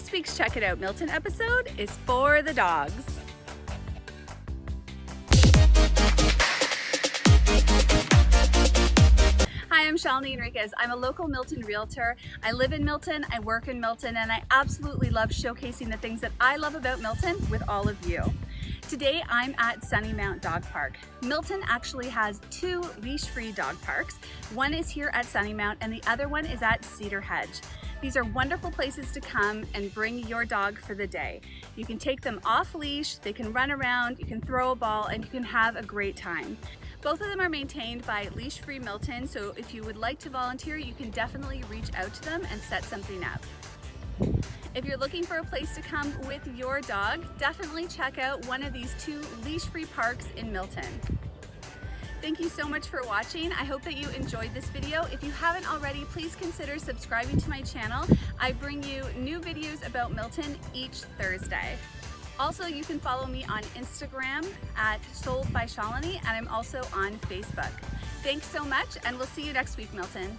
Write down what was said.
This week's Check It Out Milton episode is for the dogs. Hi, I'm Shalini Enriquez. I'm a local Milton realtor. I live in Milton, I work in Milton, and I absolutely love showcasing the things that I love about Milton with all of you. Today I'm at Sunnymount Dog Park. Milton actually has two leash-free dog parks. One is here at Sunnymount and the other one is at Cedar Hedge. These are wonderful places to come and bring your dog for the day. You can take them off leash, they can run around, you can throw a ball, and you can have a great time. Both of them are maintained by Leash Free Milton, so if you would like to volunteer, you can definitely reach out to them and set something up. If you're looking for a place to come with your dog, definitely check out one of these two leash-free parks in Milton. Thank you so much for watching. I hope that you enjoyed this video. If you haven't already, please consider subscribing to my channel. I bring you new videos about Milton each Thursday. Also, you can follow me on Instagram at Sold by Shalini, and I'm also on Facebook. Thanks so much, and we'll see you next week, Milton.